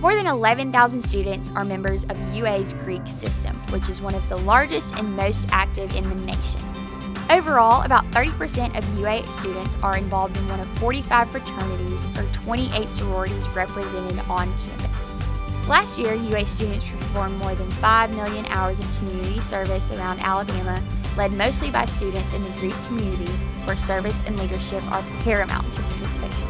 More than 11,000 students are members of UA's Greek system, which is one of the largest and most active in the nation. Overall, about 30% of UA students are involved in one of 45 fraternities or 28 sororities represented on campus. Last year, UA students performed more than 5 million hours of community service around Alabama, led mostly by students in the Greek community, where service and leadership are paramount to participation.